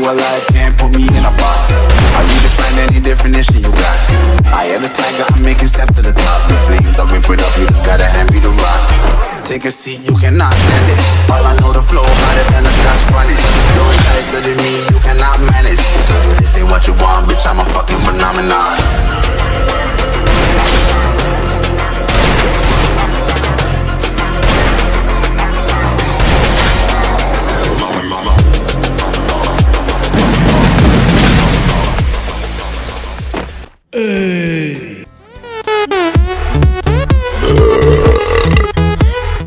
your life can't put me in a box. How you define any definition you got? I am the tiger, I'm making steps to the top. The flames, I whip it up, you just gotta hand me the rock. Take a seat, you cannot stand it. All I know, the flow harder than a scotch bonnet. No ties to me, you cannot manage. This ain't what you want, bitch, I'm a fucking phenomenon. Uh.